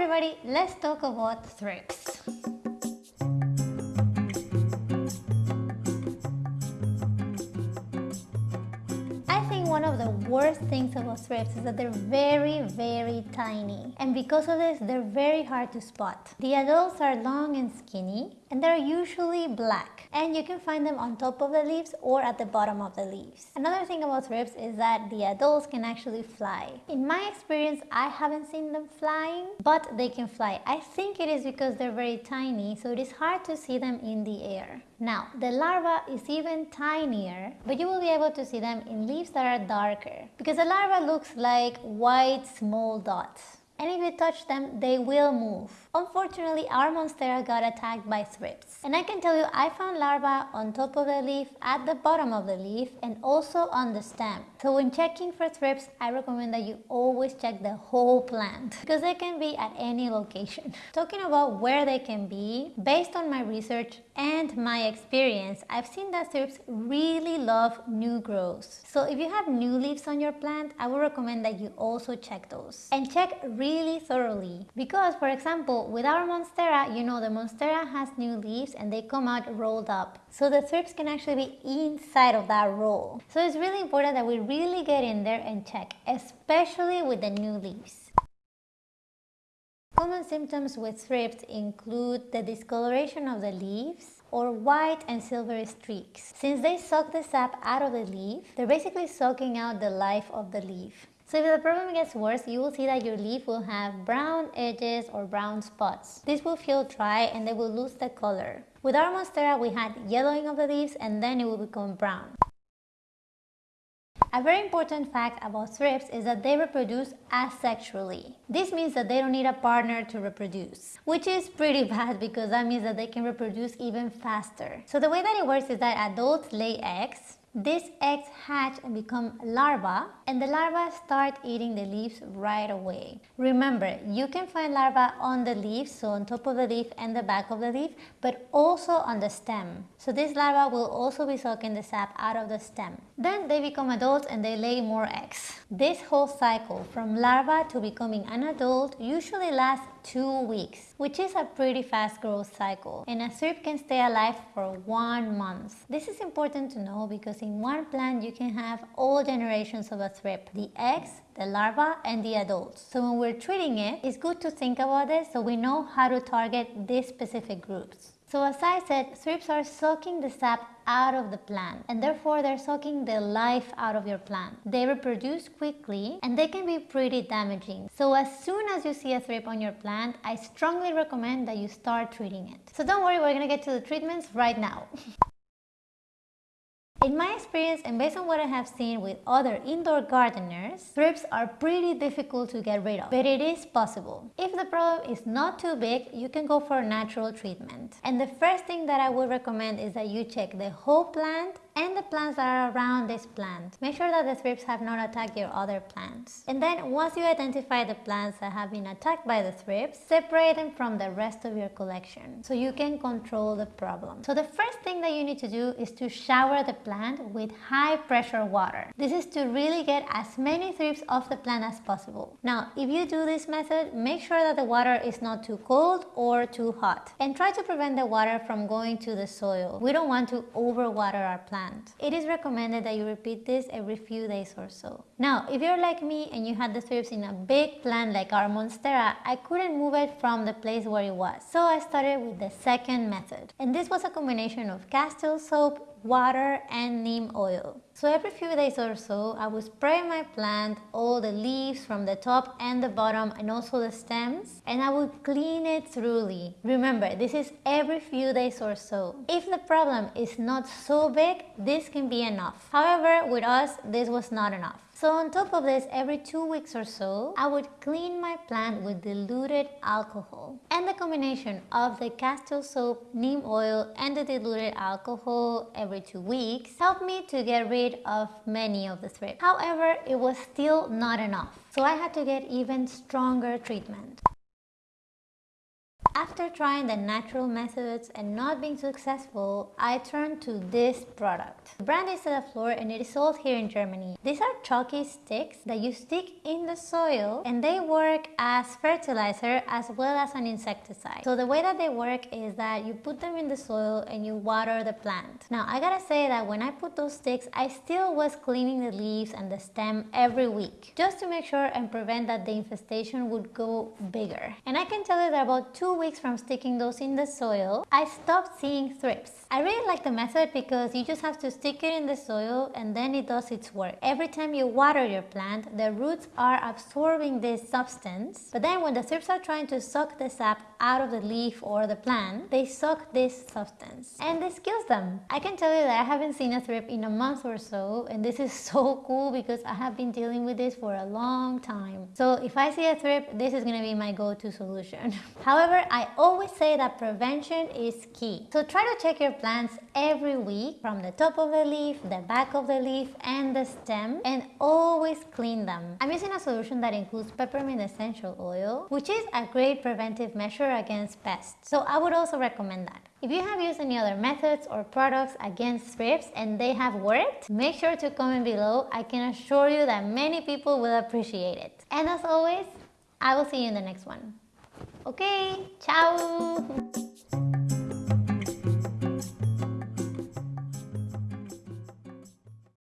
everybody, let's talk about thrips. I think one of the worst things about thrips is that they're very, very tiny. And because of this, they're very hard to spot. The adults are long and skinny, and they're usually black. And you can find them on top of the leaves or at the bottom of the leaves. Another thing about thrips is that the adults can actually fly. In my experience, I haven't seen them flying, but they can fly. I think it is because they're very tiny, so it is hard to see them in the air. Now, the larva is even tinier, but you will be able to see them in leaves that are darker because the larva looks like white small dots and if you touch them, they will move. Unfortunately, our Monstera got attacked by thrips. And I can tell you, I found larvae on top of the leaf, at the bottom of the leaf, and also on the stem. So when checking for thrips, I recommend that you always check the whole plant because they can be at any location. Talking about where they can be, based on my research and my experience, I've seen that thrips really love new growth. So if you have new leaves on your plant, I would recommend that you also check those. And check really thoroughly because, for example, with our Monstera, you know the Monstera has new leaves and they come out rolled up. So the thrips can actually be inside of that roll. So it's really important that we really get in there and check, especially with the new leaves. Common symptoms with thrips include the discoloration of the leaves, or white and silvery streaks. Since they suck the sap out of the leaf, they're basically sucking out the life of the leaf. So if the problem gets worse, you will see that your leaf will have brown edges or brown spots. This will feel dry and they will lose the color. With our Monstera, we had yellowing of the leaves and then it will become brown. A very important fact about thrips is that they reproduce asexually. This means that they don't need a partner to reproduce, which is pretty bad because that means that they can reproduce even faster. So the way that it works is that adults lay eggs, these eggs hatch and become larvae and the larvae start eating the leaves right away. Remember, you can find larvae on the leaves, so on top of the leaf and the back of the leaf, but also on the stem. So this larva will also be sucking the sap out of the stem. Then they become adults and they lay more eggs. This whole cycle from larva to becoming an adult usually lasts two weeks, which is a pretty fast growth cycle. And a thrip can stay alive for one month. This is important to know because in one plant you can have all generations of a thrip, the eggs, the larva and the adults. So when we're treating it, it's good to think about this so we know how to target these specific groups. So as I said, thrips are sucking the sap out of the plant and therefore they're sucking the life out of your plant. They reproduce quickly and they can be pretty damaging. So as soon as you see a thrip on your plant, I strongly recommend that you start treating it. So don't worry, we're gonna get to the treatments right now. In my experience and based on what I have seen with other indoor gardeners, thrips are pretty difficult to get rid of, but it is possible. If the problem is not too big, you can go for a natural treatment. And the first thing that I would recommend is that you check the whole plant and the plants that are around this plant. Make sure that the thrips have not attacked your other plants. And then once you identify the plants that have been attacked by the thrips, separate them from the rest of your collection so you can control the problem. So the first thing that you need to do is to shower the plant with high pressure water. This is to really get as many thrips off the plant as possible. Now, if you do this method, make sure that the water is not too cold or too hot. And try to prevent the water from going to the soil. We don't want to overwater our plant It is recommended that you repeat this every few days or so. Now, if you're like me and you had the thrips in a big plant like our Monstera, I couldn't move it from the place where it was. So I started with the second method. And this was a combination of castile soap, water and neem oil. So every few days or so, I would spray my plant, all the leaves from the top and the bottom and also the stems and I would clean it thoroughly. Remember, this is every few days or so. If the problem is not so big, this can be enough. However, with us, this was not enough. So on top of this, every two weeks or so, I would clean my plant with diluted alcohol. And the combination of the castile soap, neem oil, and the diluted alcohol every two weeks helped me to get rid of many of the thrips. However, it was still not enough. So I had to get even stronger treatment. After trying the natural methods and not being successful, I turned to this product. The brand is Celaflor and it is sold here in Germany. These are chalky sticks that you stick in the soil and they work as fertilizer as well as an insecticide. So the way that they work is that you put them in the soil and you water the plant. Now I gotta say that when I put those sticks, I still was cleaning the leaves and the stem every week just to make sure and prevent that the infestation would go bigger. And I can tell you that about two weeks from sticking those in the soil, I stopped seeing thrips. I really like the method because you just have to stick it in the soil and then it does its work. Every time you water your plant, the roots are absorbing this substance, but then when the thrips are trying to suck the sap out of the leaf or the plant, they suck this substance and this kills them. I can tell you that I haven't seen a thrip in a month or so and this is so cool because I have been dealing with this for a long time. So if I see a thrip, this is gonna be my go-to solution. However, I always say that prevention is key. So try to check your plants every week from the top of the leaf, the back of the leaf and the stem and always clean them. I'm using a solution that includes peppermint essential oil which is a great preventive measure against pests. So I would also recommend that. If you have used any other methods or products against thrips and they have worked, make sure to comment below. I can assure you that many people will appreciate it. And as always, I will see you in the next one. Okay, ciao!